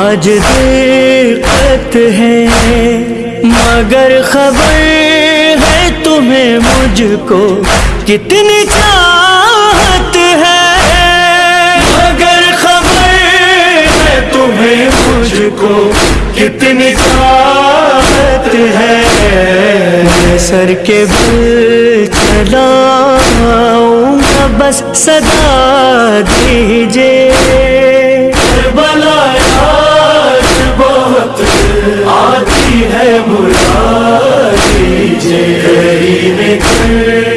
آج دقت ہے، مگر خبر ہے تمہیں مجھ کو کتنی چاہت ہے۔ مگر خبر ہے تمہیں مجھ کو کتنی چاہت ہے۔ سر کے بل چلاؤں گا، بس صدا دیجیے سے میں